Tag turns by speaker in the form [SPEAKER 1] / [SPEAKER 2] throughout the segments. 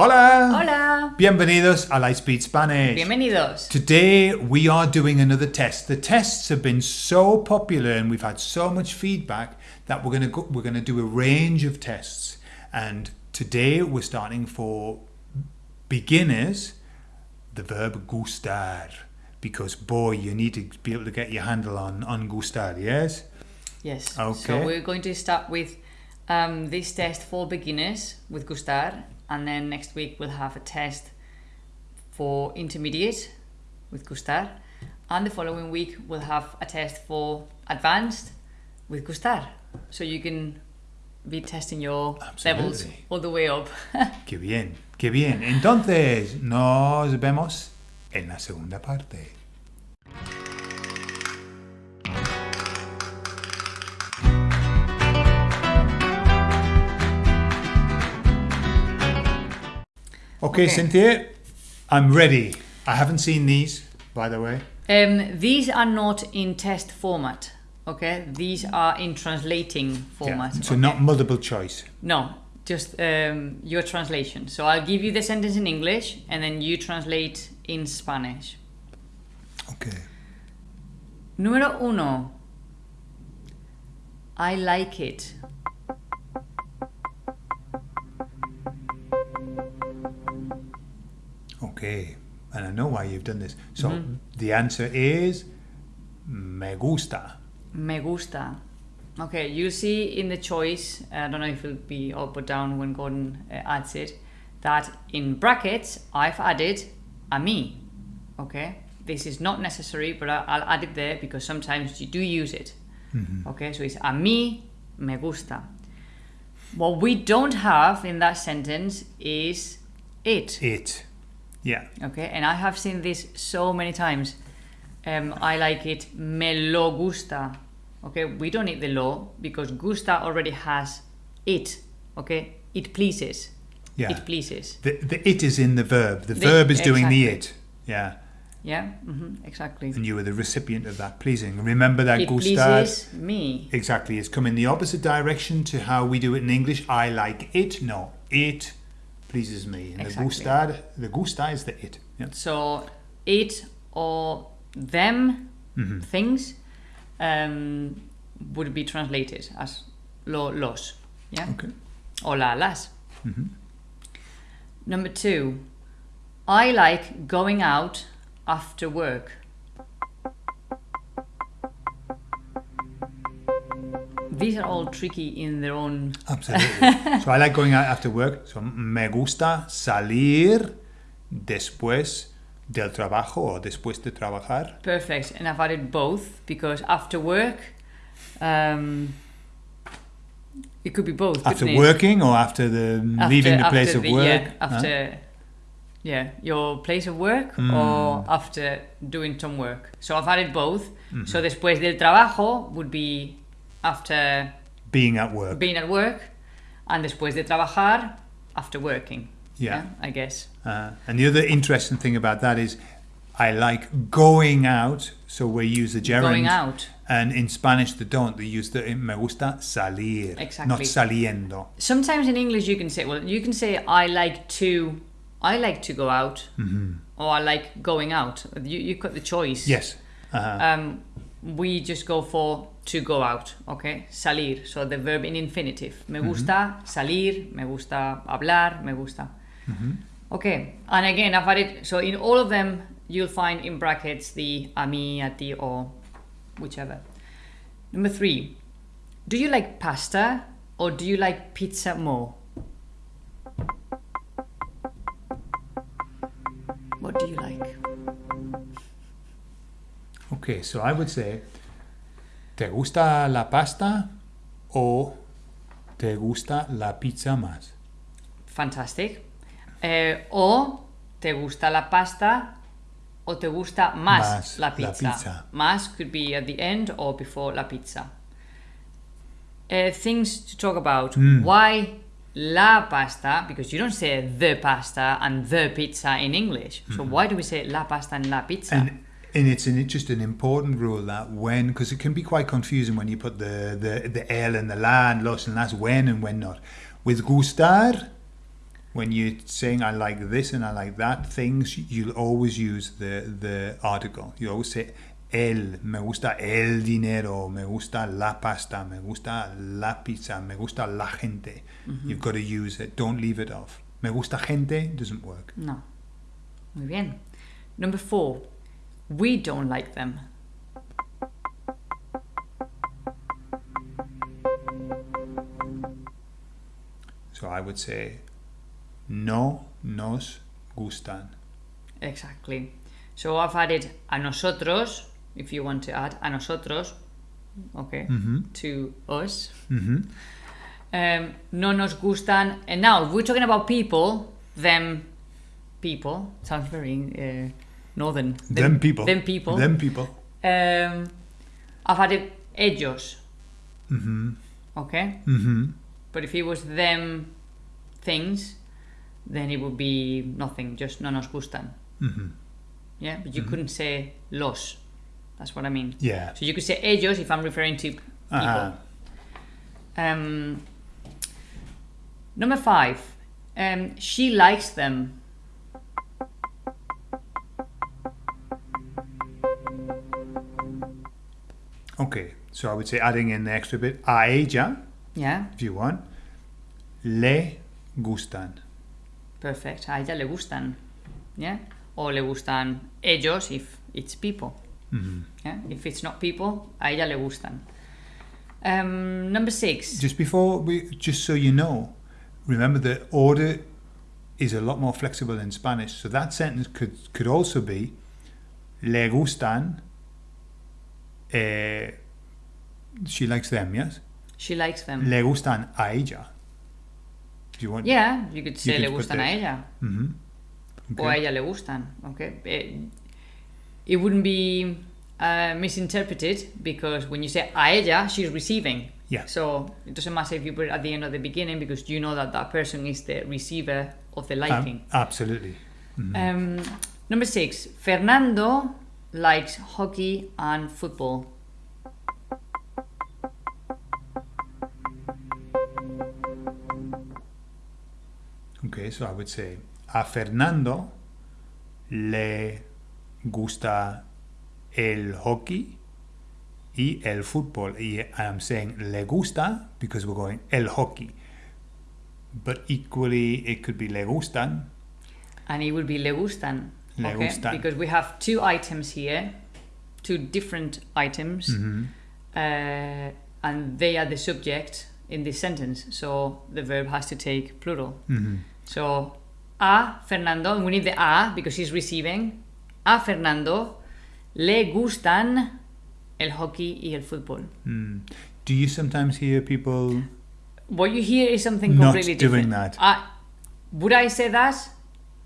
[SPEAKER 1] Hola!
[SPEAKER 2] Hola!
[SPEAKER 1] Bienvenidos a Lightspeed Spanish.
[SPEAKER 2] Bienvenidos.
[SPEAKER 1] Today we are doing another test. The tests have been so popular and we've had so much feedback that we're going to go, we're going to do a range of tests. And today we're starting for beginners the verb gustar because boy you need to be able to get your handle on on gustar, yes?
[SPEAKER 2] Yes.
[SPEAKER 1] Okay.
[SPEAKER 2] So we're going to start with um, this test for beginners with Gustar, and then next week we'll have a test for intermediate with Gustar, and the following week we'll have a test for advanced with Gustar. So you can be testing your levels all the way up.
[SPEAKER 1] Qué bien, qué bien. Entonces, nos vemos en la segunda parte. Okay,
[SPEAKER 2] Okay.
[SPEAKER 1] Cynthia, I'm ready. I haven't seen these, by the way.
[SPEAKER 2] Um, these are not in test format. Okay, these are in translating format.
[SPEAKER 1] Yeah, so
[SPEAKER 2] okay?
[SPEAKER 1] not multiple choice.
[SPEAKER 2] No, just um, your translation. So I'll give you the sentence in English and then you translate in Spanish.
[SPEAKER 1] Okay.
[SPEAKER 2] Número uno. I like it.
[SPEAKER 1] Okay. And I know why you've done this. So the answer is me gusta.
[SPEAKER 2] Me gusta. Okay, you see in the choice, I don't know if it'll be up or down when Gordon uh, adds it, that in brackets I've added a me. Okay, this is not necessary, but I- I'll add it there because sometimes you do use it. Okay, so it's a mí me gusta. What we don't have in that sentence is it.
[SPEAKER 1] It. Yeah.
[SPEAKER 2] Okay, and I have seen this so many times. Um, I like it me lo gusta. Okay, we don't need the lo because gusta already has it. Okay, it pleases.
[SPEAKER 1] Yeah.
[SPEAKER 2] It pleases.
[SPEAKER 1] The, the it is in the verb. The,
[SPEAKER 2] The-
[SPEAKER 1] verb is doing the it. Yeah.
[SPEAKER 2] Yeah, hmm exactly.
[SPEAKER 1] And you were the recipient of that pleasing. Remember that
[SPEAKER 2] It
[SPEAKER 1] gustar?
[SPEAKER 2] pleases me.
[SPEAKER 1] Exactly. It's come in the opposite direction to how we do it in English. I like it. No. It pleases me. And
[SPEAKER 2] Exactly.
[SPEAKER 1] the gustar, the gusta is the it. Yeah.
[SPEAKER 2] So it or them
[SPEAKER 1] Mm-hmm.
[SPEAKER 2] things um, would be translated as lo los. Yeah.
[SPEAKER 1] Okay.
[SPEAKER 2] or la las. Number two, I like going out after work. These are all tricky in their own.
[SPEAKER 1] Absolutely. so I like going out after work. So me gusta salir después del trabajo o después de trabajar.
[SPEAKER 2] Perfect, and I've added both because after work, um, it could be both.
[SPEAKER 1] After
[SPEAKER 2] couldn't it?
[SPEAKER 1] working or after the
[SPEAKER 2] After-
[SPEAKER 1] leaving the place of
[SPEAKER 2] the-
[SPEAKER 1] work.
[SPEAKER 2] Yeah,
[SPEAKER 1] huh?
[SPEAKER 2] after yeah, your place of work
[SPEAKER 1] Hmm.
[SPEAKER 2] or after doing some work. So I've added both.
[SPEAKER 1] Mm-hmm.
[SPEAKER 2] So después del trabajo would be after
[SPEAKER 1] Being at work.
[SPEAKER 2] being at work, and después de trabajar after working.
[SPEAKER 1] Yeah.
[SPEAKER 2] I guess.
[SPEAKER 1] Uh, and the other interesting thing about that is I like going out. So we use the gerund.
[SPEAKER 2] Going out.
[SPEAKER 1] And in Spanish they don't. They use the me gusta salir.
[SPEAKER 2] Exactly.
[SPEAKER 1] not saliendo.
[SPEAKER 2] Sometimes in English you can say, well, you can say I like to, I like to go out,
[SPEAKER 1] Mm-hmm.
[SPEAKER 2] or I like going out. You you've got the choice.
[SPEAKER 1] Yes. Uh-huh.
[SPEAKER 2] um, we just go for to go out, okay? Salir, so the verb in infinitive. Me mm-hmm. gusta salir, me gusta hablar, me gusta. Mm-hmm. Okay, and again, I've added, so in all of them, you'll find in brackets the a mí, a ti, or whichever. Number three, do you like pasta or do you like pizza more? What do you like?
[SPEAKER 1] Okay, so I would say, ¿te gusta la pasta o te gusta la pizza más?
[SPEAKER 2] Fantastic. Eh, o te gusta la pasta o te gusta más,
[SPEAKER 1] Más
[SPEAKER 2] la
[SPEAKER 1] la
[SPEAKER 2] pizza.
[SPEAKER 1] pizza.
[SPEAKER 2] Más could be at the end or before la pizza. Uh, things to talk about.
[SPEAKER 1] Hmm.
[SPEAKER 2] Why la pasta? Because you don't say the pasta and the pizza in English. So why do we say la pasta and la pizza?
[SPEAKER 1] And and it's an, just an important rule that when because it can be quite confusing when you put the the the el and the la and los and las when and when not. With gustar, when you're saying I like this and I like that things, you'll always use the the article. You always say el, me gusta el dinero, me gusta la pasta, me gusta la pizza, me gusta la gente. Mm-hmm. You've got to use it. Don't leave it off. Me gusta gente doesn't work.
[SPEAKER 2] No. Muy bien. Number four. We don't like them.
[SPEAKER 1] So I would say no nos gustan.
[SPEAKER 2] Exactly. So I've added a nosotros, if you want to add a nosotros, okay, to us.
[SPEAKER 1] hmm
[SPEAKER 2] Um, no nos gustan. And now, if we're talking about people, them people, sounds very uh, northern.
[SPEAKER 1] Them, people.
[SPEAKER 2] Them people.
[SPEAKER 1] Them people.
[SPEAKER 2] Um, I've added ellos,
[SPEAKER 1] hmm
[SPEAKER 2] okay?
[SPEAKER 1] hmm
[SPEAKER 2] But if it was them things, then it would be nothing, just no nos gustan.
[SPEAKER 1] hmm
[SPEAKER 2] Yeah, but you couldn't say los. That's what I mean.
[SPEAKER 1] Yeah.
[SPEAKER 2] So you could say ellos if I'm referring to people.
[SPEAKER 1] Uh-huh.
[SPEAKER 2] Um, number five, um, she likes them.
[SPEAKER 1] Okay, so I would say adding in the extra bit a ella,
[SPEAKER 2] Yeah,
[SPEAKER 1] if you want, le gustan.
[SPEAKER 2] perfect. A ella le gustan. Yeah, or le gustan ellos if it's people.
[SPEAKER 1] hmm
[SPEAKER 2] Yeah, if it's not people, a ella le gustan. Um, number six.
[SPEAKER 1] Just before we, just so you know, remember the order is a lot more flexible in Spanish. So that sentence could could also be le gustan. Eh, she likes them, yes.
[SPEAKER 2] She likes them.
[SPEAKER 1] Le gustan a ella. Do you want?
[SPEAKER 2] Yeah, you could say
[SPEAKER 1] could
[SPEAKER 2] le gustan a ella.
[SPEAKER 1] hmm
[SPEAKER 2] O a ella le gustan. Okay. Eh, It wouldn't be uh, misinterpreted because when you say a ella, she's receiving.
[SPEAKER 1] Yeah.
[SPEAKER 2] So it doesn't matter if you put it at the end or the beginning because you know that that person is the receiver of the
[SPEAKER 1] Um,
[SPEAKER 2] liking.
[SPEAKER 1] absolutely.
[SPEAKER 2] Um, number six, Fernando likes hockey and football.
[SPEAKER 1] Okay, so I would say a Fernando le gusta el hockey y el fútbol. Y I'm saying le gusta because we're going el hockey. But equally, it could be le gustan.
[SPEAKER 2] And it would be le gustan.
[SPEAKER 1] Le
[SPEAKER 2] okay?
[SPEAKER 1] gustan.
[SPEAKER 2] Because we have two items here, two different items,
[SPEAKER 1] Mhm.
[SPEAKER 2] uh, and they are the subject in this sentence. So the verb has to take plural.
[SPEAKER 1] Mhm.
[SPEAKER 2] So a Fernando, and we need the a because he's receiving. A Fernando le gustan el hockey y el fútbol.
[SPEAKER 1] Mm. Do you sometimes hear people?
[SPEAKER 2] What you hear is something
[SPEAKER 1] Not
[SPEAKER 2] completely
[SPEAKER 1] doing
[SPEAKER 2] different.
[SPEAKER 1] that.
[SPEAKER 2] I, would I say that?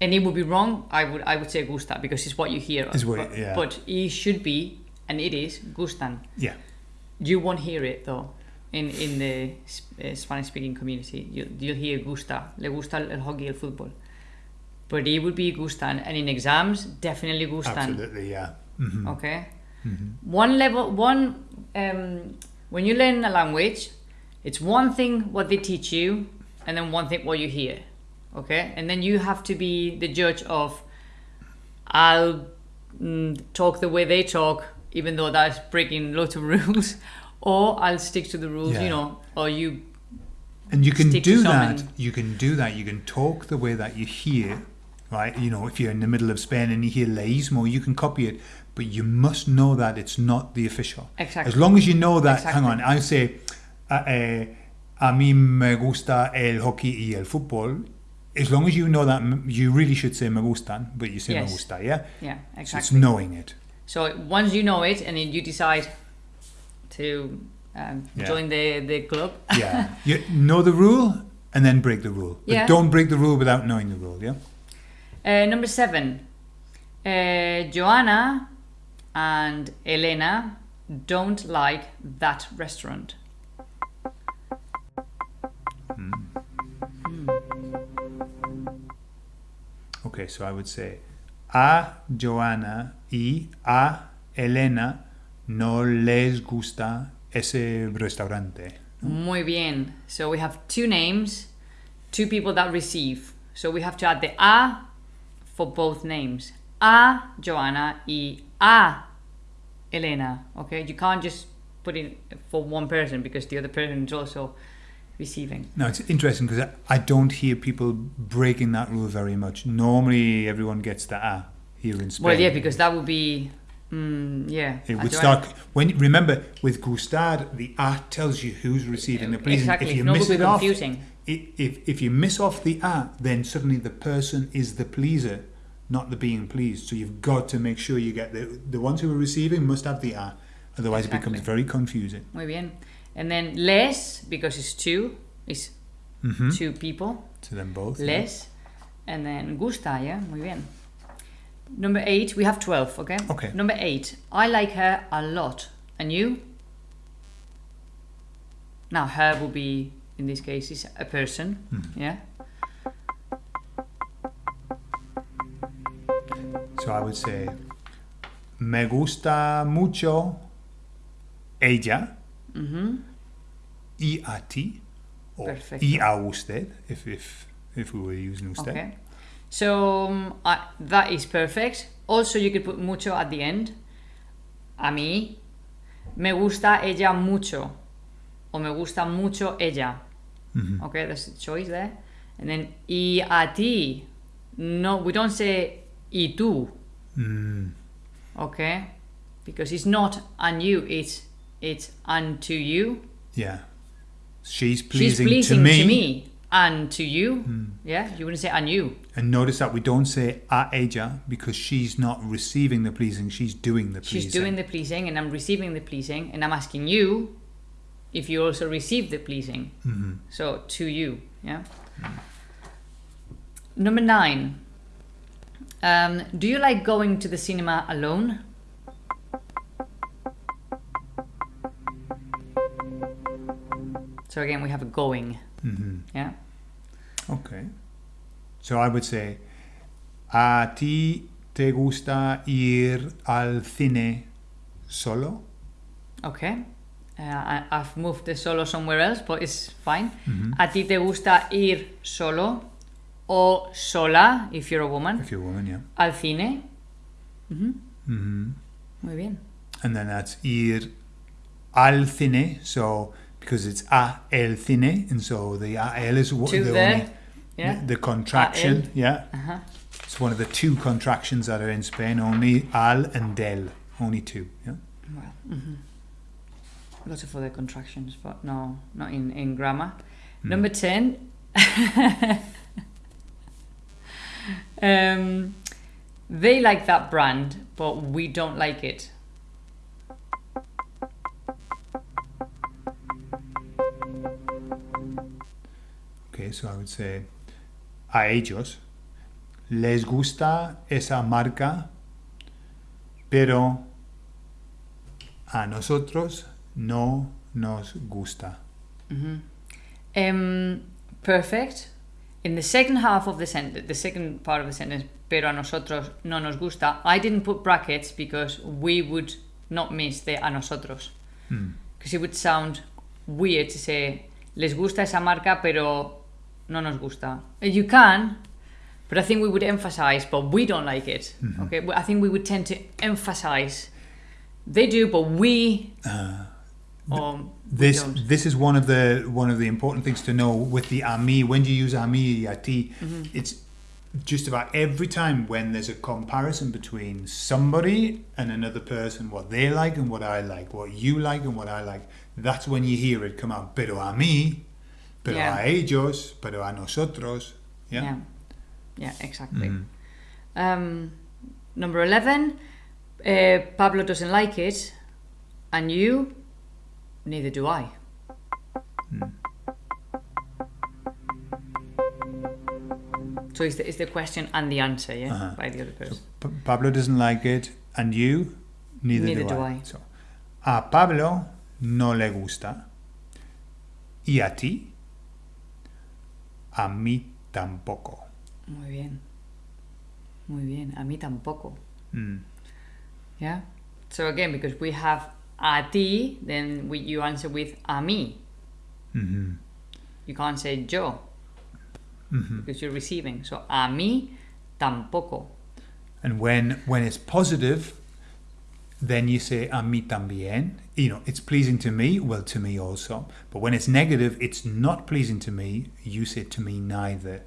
[SPEAKER 2] And it would be wrong. I would I would say gusta because it's what you hear.
[SPEAKER 1] Is what-
[SPEAKER 2] but,
[SPEAKER 1] yeah.
[SPEAKER 2] but it should be, and it is gustan.
[SPEAKER 1] Yeah.
[SPEAKER 2] You won't hear it though. In in the uh, Spanish speaking community, you you'll hear gusta, le gusta el hockey, el fútbol. But it would be gustan, and in exams, definitely gustan.
[SPEAKER 1] Absolutely. Yeah. Mhm.
[SPEAKER 2] Okay.
[SPEAKER 1] Mhm.
[SPEAKER 2] One level, one um, when you learn a language, it's one thing what they teach you, and then one thing what you hear. Okay, and then you have to be the judge of. I'll mm, talk the way they talk, even though that's breaking lots of rules, or I'll stick to the rules.
[SPEAKER 1] Yeah.
[SPEAKER 2] You know, or you.
[SPEAKER 1] And you can do that. You can do that. You can talk the way that you hear, right? You know, if you're in the middle of Spain and you hear leísmo, you can copy it, but you must know that it's not the official.
[SPEAKER 2] Exactly.
[SPEAKER 1] As long as you know that, hang on, I say, uh, eh, a mí me gusta el hockey y el fútbol. As long as you know that, you really should say me gustan, but you say me gusta, yeah?
[SPEAKER 2] Yeah,
[SPEAKER 1] So it's knowing it.
[SPEAKER 2] So once you know it, and then you decide to um,
[SPEAKER 1] Yeah.
[SPEAKER 2] join the the club.
[SPEAKER 1] Yeah. you know the rule and then break the rule. But
[SPEAKER 2] Yeah.
[SPEAKER 1] don't break the rule without knowing the rule, yeah?
[SPEAKER 2] Uh, number seven, uh, Joanna and Elena don't like that restaurant.
[SPEAKER 1] Okay, so I would say a Joana y a Elena no les gusta ese restaurante.
[SPEAKER 2] Muy bien. So we have two names, two people that receive. So we have to add the a for both names. A Joanna y a Elena. Okay, you can't just put it for one person because the other person is also receiving.
[SPEAKER 1] Now it's interesting because I don't hear people breaking that rule very much. Normally, everyone gets the a here in Spain.
[SPEAKER 2] Well, yeah, because that would be, mm, yeah.
[SPEAKER 1] It would start when remember with gustar the a tells you who's receiving the pleasing.
[SPEAKER 2] Exactly.
[SPEAKER 1] If you
[SPEAKER 2] no,
[SPEAKER 1] miss it off,
[SPEAKER 2] confusing.
[SPEAKER 1] if if you miss off the a, then suddenly the person is the pleaser, not the being pleased. So you've got to make sure you get the the ones who are receiving must have the a, otherwise it becomes very confusing.
[SPEAKER 2] Muy bien. And then les, because it's two, is
[SPEAKER 1] hmm
[SPEAKER 2] two people.
[SPEAKER 1] To them both. yeah.
[SPEAKER 2] And then gusta, yeah? Muy bien. Number eight, we have 12, okay?
[SPEAKER 1] Okay.
[SPEAKER 2] Number eight, I like her a lot. And you? Now, her will be, in this case, is a person,
[SPEAKER 1] Hmm.
[SPEAKER 2] yeah?
[SPEAKER 1] So I would say, me gusta mucho ella
[SPEAKER 2] hmm
[SPEAKER 1] y a ti, or
[SPEAKER 2] Perfecto.
[SPEAKER 1] y a usted, if if if we were using usted.
[SPEAKER 2] Okay. So um, that is perfect. Also, you could put mucho at the end. A mí me gusta ella mucho. O me gusta mucho ella.
[SPEAKER 1] Mhm.
[SPEAKER 2] Okay, there's a choice there. And then y a ti. No, we don't say y tú.
[SPEAKER 1] Mm,
[SPEAKER 2] Okay, because it's not and you. It's it's unto you.
[SPEAKER 1] yeah, she's pleasing,
[SPEAKER 2] She's pleasing
[SPEAKER 1] to, me.
[SPEAKER 2] to me and to you. Yeah, you wouldn't say and you.
[SPEAKER 1] And notice that we don't say a ella because she's not receiving the pleasing; she's doing the pleasing.
[SPEAKER 2] She's doing the pleasing and I'm receiving the pleasing and I'm asking you if you also receive the pleasing.
[SPEAKER 1] Mhm.
[SPEAKER 2] So to you, yeah. Number nine. Um, do you like going to the cinema alone? So again, we have a going,
[SPEAKER 1] Mm-hmm.
[SPEAKER 2] yeah.
[SPEAKER 1] Okay. So I would say, a ti te gusta ir al cine solo?
[SPEAKER 2] Okay. Uh, I, I've moved the solo somewhere else, but it's fine.
[SPEAKER 1] Mhm.
[SPEAKER 2] ¿A ti te gusta ir solo o sola, if you're a woman,
[SPEAKER 1] If you're a woman, yeah.
[SPEAKER 2] al cine? Ujú,
[SPEAKER 1] hmm
[SPEAKER 2] Muy bien.
[SPEAKER 1] And then that's ir al cine. So because it's a el cine, and so the a el is what the only
[SPEAKER 2] Yeah.
[SPEAKER 1] the, the contraction. Yeah,
[SPEAKER 2] Uh-huh.
[SPEAKER 1] it's one of the two contractions that are in Spain. Only al and del, only two. Yeah.
[SPEAKER 2] Well, mhm. Lots of other contractions, but no, not in, in grammar.
[SPEAKER 1] Hmm.
[SPEAKER 2] Number 10. um, they like that brand, but we don't like it.
[SPEAKER 1] Okay, so I would say a ellos les gusta esa marca, pero a nosotros no nos gusta.
[SPEAKER 2] Mhm. Um, perfect. In the second half of the sentence, the second part of the sentence, pero a nosotros no nos gusta, I didn't put brackets because we would not miss the a nosotros.
[SPEAKER 1] Hmm.
[SPEAKER 2] Because it would sound weird to say, les gusta esa marca, pero no nos gusta. Uh, You can, but I think we would emphasize, but we don't like it. Mm-hmm. Okay, I think we would tend to emphasize. They do, but we. Uh, um, or we
[SPEAKER 1] This
[SPEAKER 2] don't.
[SPEAKER 1] this is one of the one of the important things to know with the a mí. When you use a mí, a ti, mm-hmm. it's just about every time when there's a comparison between somebody and another person, what they like and what I like, what you like and what I like. That's when you hear it come out. Pero a mí, pero
[SPEAKER 2] Yeah.
[SPEAKER 1] a ellos, pero a nosotros. Yeah.
[SPEAKER 2] Yeah, yeah, exactly.
[SPEAKER 1] Mhm.
[SPEAKER 2] Um, number 11, uh, Pablo doesn't like it, and you, neither do I. So it's the, it's the question and the answer, yeah,
[SPEAKER 1] Uh-huh.
[SPEAKER 2] by the other person.
[SPEAKER 1] Pa- Pablo doesn't like it, and you, neither,
[SPEAKER 2] Neither
[SPEAKER 1] do,
[SPEAKER 2] do
[SPEAKER 1] I.
[SPEAKER 2] I.
[SPEAKER 1] So, a Pablo no le gusta, y a ti, a mí tampoco.
[SPEAKER 2] Muy bien. Muy bien. A mí tampoco.
[SPEAKER 1] Mm.
[SPEAKER 2] Yeah. So again, because we have a ti, then we, you answer with a mí.
[SPEAKER 1] Mhm.
[SPEAKER 2] You can't say yo. because you're receiving. So a mí tampoco.
[SPEAKER 1] And when when it's positive, then you say a mí también. You know, it's pleasing to me. Well, to me also. But when it's negative, it's not pleasing to me. You say to me neither.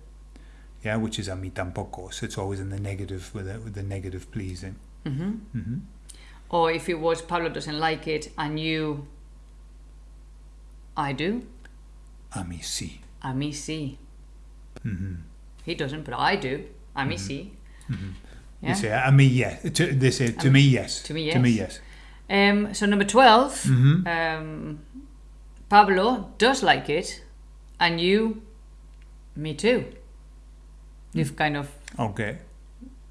[SPEAKER 1] Yeah, which is a mí tampoco. So it's always in the negative with the, with the negative pleasing.
[SPEAKER 2] Mm-hmm. Mm-hmm. Or if it was Pablo doesn't like it and you, I do.
[SPEAKER 1] A mí sí.
[SPEAKER 2] A mí sí.
[SPEAKER 1] hmm
[SPEAKER 2] He doesn't, but I do. A mí sí.
[SPEAKER 1] You say a mí yes. To, they say to me yes.
[SPEAKER 2] to me, yes.
[SPEAKER 1] To me
[SPEAKER 2] yes. Um, so number 12,
[SPEAKER 1] Mhm.
[SPEAKER 2] um, Pablo does like it, and you, me too. You've kind of
[SPEAKER 1] Okay.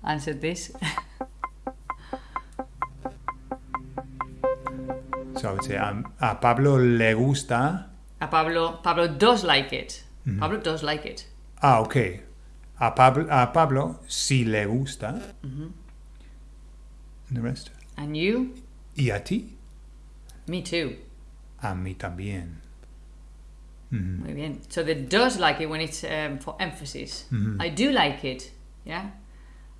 [SPEAKER 2] answered this.
[SPEAKER 1] So I would say um, a Pablo le gusta.
[SPEAKER 2] A Pablo, Pablo does like it.
[SPEAKER 1] Mm-hmm.
[SPEAKER 2] Pablo does like it.
[SPEAKER 1] Ah, okay. A Pablo, a Pablo sí le gusta.
[SPEAKER 2] Mm-hmm.
[SPEAKER 1] And the rest.
[SPEAKER 2] And you,
[SPEAKER 1] Y a ti.
[SPEAKER 2] me too.
[SPEAKER 1] A mí también. Mhm.
[SPEAKER 2] Muy bien. So the does like it when it's um, for emphasis.
[SPEAKER 1] Mhm.
[SPEAKER 2] I do like it. Yeah.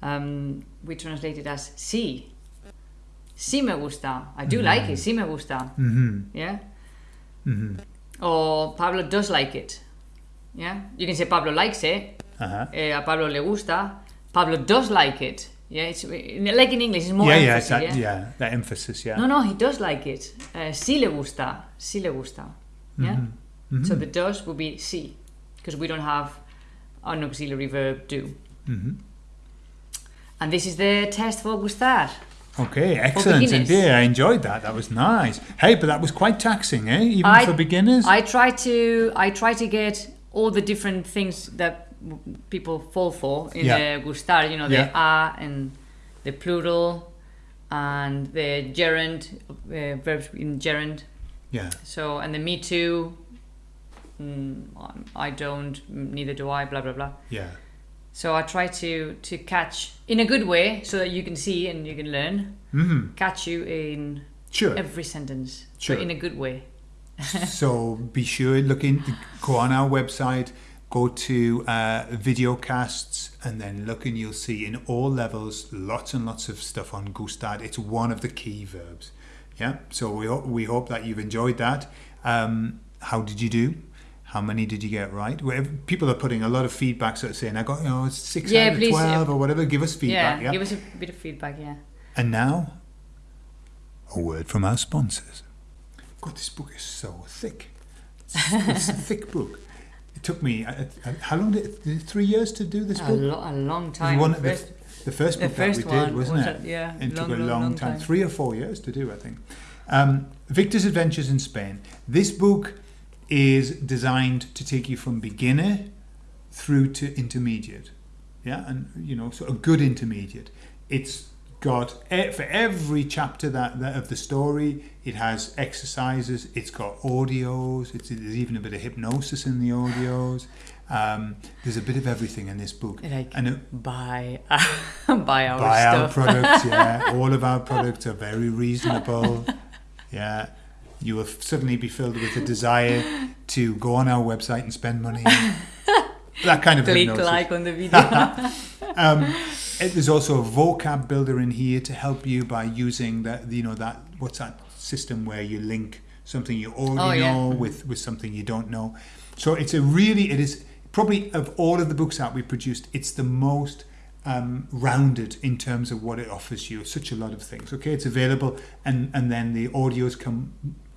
[SPEAKER 2] Um, we translate it as sí. Sí me gusta. I do like it. Sí me gusta. Yeah. Or Pablo does like it. Yeah. You can say Pablo likes it.
[SPEAKER 1] Uh-huh.
[SPEAKER 2] eh, a Pablo le gusta. Pablo does like it. Yeah. It's like in English. It's more
[SPEAKER 1] yeah, yeah, it's that,
[SPEAKER 2] yeah.
[SPEAKER 1] yeah, that emphasis, yeah.
[SPEAKER 2] No, no, he does like it. Uh, sí le gusta. Sí le gusta. Yeah.
[SPEAKER 1] Mm-hmm.
[SPEAKER 2] So the does would be sí, because we don't have an auxiliary verb do.
[SPEAKER 1] Mhm.
[SPEAKER 2] And this is the test for gustar.
[SPEAKER 1] Okay, excellent indeed. I enjoyed that. That was nice. Hey, but that was quite taxing, eh? Even
[SPEAKER 2] I-
[SPEAKER 1] for beginners.
[SPEAKER 2] I try to I try to get all the different things that people fall for in
[SPEAKER 1] Yeah.
[SPEAKER 2] the gustar. You know, the
[SPEAKER 1] Yeah.
[SPEAKER 2] a and the plural and the gerund uh, verbs in gerund.
[SPEAKER 1] yeah.
[SPEAKER 2] So and the me too. Mm, I don't. Neither do I. Blah blah blah.
[SPEAKER 1] Yeah.
[SPEAKER 2] So I try to to catch in a good way so that you can see and you can learn.
[SPEAKER 1] Mhm.
[SPEAKER 2] Catch you in
[SPEAKER 1] Sure.
[SPEAKER 2] every sentence,
[SPEAKER 1] Sure.
[SPEAKER 2] but in a good way.
[SPEAKER 1] so be sure look in go on our website go to uh, videocasts and then look and you'll see in all levels lots and lots of stuff on gustar. It's one of the key verbs. Yeah? So we, ho- we hope that you've enjoyed that. Um, how did you do? How many did you get right? Well, people are putting a lot of feedback sort of saying i got you know six
[SPEAKER 2] Yeah,
[SPEAKER 1] out of
[SPEAKER 2] please,
[SPEAKER 1] 12 or whatever. Give us feedback
[SPEAKER 2] yeah,
[SPEAKER 1] yeah,
[SPEAKER 2] give us a bit of feedback. Yeah.
[SPEAKER 1] and now a word from our sponsors. God, this book is so thick. It's, it's a thick book. It took me, uh, uh, how long did it, three years to do this
[SPEAKER 2] A,
[SPEAKER 1] book?
[SPEAKER 2] lo- a long time.
[SPEAKER 1] one,
[SPEAKER 2] First-
[SPEAKER 1] the, the first
[SPEAKER 2] the
[SPEAKER 1] book
[SPEAKER 2] first
[SPEAKER 1] that we did, wasn't
[SPEAKER 2] was
[SPEAKER 1] it?
[SPEAKER 2] a- yeah,
[SPEAKER 1] It took a
[SPEAKER 2] long,
[SPEAKER 1] long,
[SPEAKER 2] long
[SPEAKER 1] time,
[SPEAKER 2] time.
[SPEAKER 1] three or four years to do, I think. Um, Victor's Adventures in Spain. This book is designed to take you from beginner through to intermediate. Yeah, and you know, so a good intermediate. It's got for every chapter that, that of the story, it has exercises. It's got audios. It's, there's even a bit of hypnosis in the audios. Um, there's a bit of everything in this book.
[SPEAKER 2] Like
[SPEAKER 1] and it,
[SPEAKER 2] buy, buy our
[SPEAKER 1] buy our products. Yeah, all of our products are very reasonable. Yeah, you will suddenly be filled with a desire to go on our website and spend money. that kind of
[SPEAKER 2] Click
[SPEAKER 1] hypnosis.
[SPEAKER 2] like on the video.
[SPEAKER 1] Um, there's also a vocab builder in here to help you by using that. You know that what's that system where you link something you already
[SPEAKER 2] Oh, yeah.
[SPEAKER 1] know with with something you don't know. So it's a really it is probably of all of the books that we produced, it's the most um, rounded in terms of what it offers you. Such a lot of things. Okay, it's available, and and then the audios come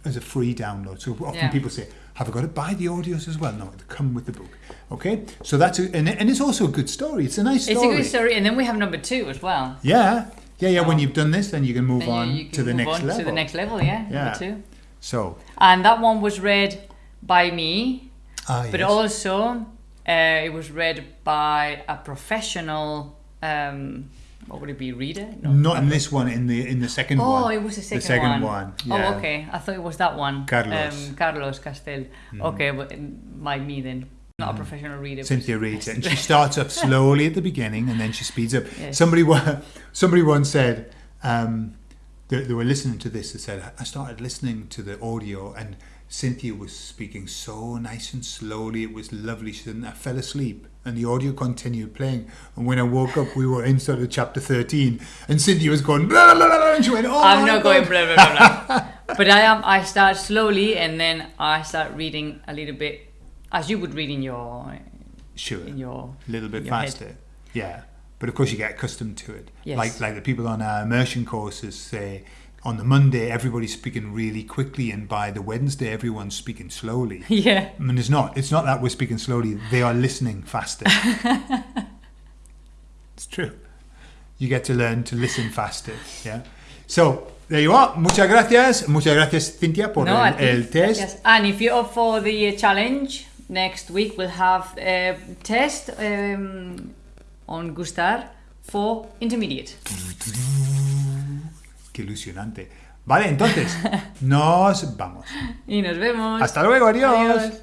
[SPEAKER 1] as a free download. So often
[SPEAKER 2] Yeah.
[SPEAKER 1] people say, "Have I got to buy the audios as well?" No, come with the book. Okay, so that's a, and, and it's also a good story. It's a nice story.
[SPEAKER 2] it's a good story, and then we have number two as well.
[SPEAKER 1] Yeah, yeah, yeah. When you've done this, then you can move
[SPEAKER 2] you-
[SPEAKER 1] on
[SPEAKER 2] you can
[SPEAKER 1] to the
[SPEAKER 2] move
[SPEAKER 1] next
[SPEAKER 2] on
[SPEAKER 1] level.
[SPEAKER 2] To the next level, yeah.
[SPEAKER 1] Yeah.
[SPEAKER 2] Number two.
[SPEAKER 1] So,
[SPEAKER 2] And that one was read by me,
[SPEAKER 1] ah,
[SPEAKER 2] but also uh, it was read by a professional. Um, what would it be? Reader? No.
[SPEAKER 1] not in this one. In the in the second
[SPEAKER 2] Oh,
[SPEAKER 1] one.
[SPEAKER 2] it was the second,
[SPEAKER 1] the second
[SPEAKER 2] one.
[SPEAKER 1] one. yeah.
[SPEAKER 2] Oh, okay. I thought it was that one.
[SPEAKER 1] Carlos. Mm.
[SPEAKER 2] Um, Carlos Castel. Okay, but by me then. Not a professional reader.
[SPEAKER 1] Cynthia reads it, and she starts up slowly at the beginning, and then she speeds up.
[SPEAKER 2] Yes.
[SPEAKER 1] Somebody, somebody once said um, they, they were listening to this. They said, "I started listening to the audio, and Cynthia was speaking so nice and slowly. It was lovely. She said, "I fell asleep." And the audio continued playing. And when I woke up, we were in sort of chapter 13, and Cindy was going, blah, blah, blah, and she went, oh,
[SPEAKER 2] I'm not going
[SPEAKER 1] God."
[SPEAKER 2] blah blah blah blah. but I am. I start slowly, and then I start reading a little bit, as you would read in your
[SPEAKER 1] Sure.
[SPEAKER 2] in your
[SPEAKER 1] a little bit
[SPEAKER 2] your head.
[SPEAKER 1] faster. Yeah, but of course you get accustomed to it.
[SPEAKER 2] Yes.
[SPEAKER 1] Like like the people on our immersion courses say, on the Monday everybody's speaking really quickly, and by the Wednesday everyone's speaking slowly.
[SPEAKER 2] yeah.
[SPEAKER 1] I mean, it's not. It's not that we're speaking slowly. They are listening faster. it's true. You get to learn to listen faster. Yeah. So there you are. Muchas gracias. Muchas gracias, Cynthia, por
[SPEAKER 2] No,
[SPEAKER 1] el, el test.
[SPEAKER 2] Gracias. And if you're up for the challenge, next week we'll have a test um, on Gustar for intermediate.
[SPEAKER 1] Qué ilusionante. Vale, entonces, nos vamos.
[SPEAKER 2] Y nos vemos.
[SPEAKER 1] Hasta luego, adiós.
[SPEAKER 2] Adiós.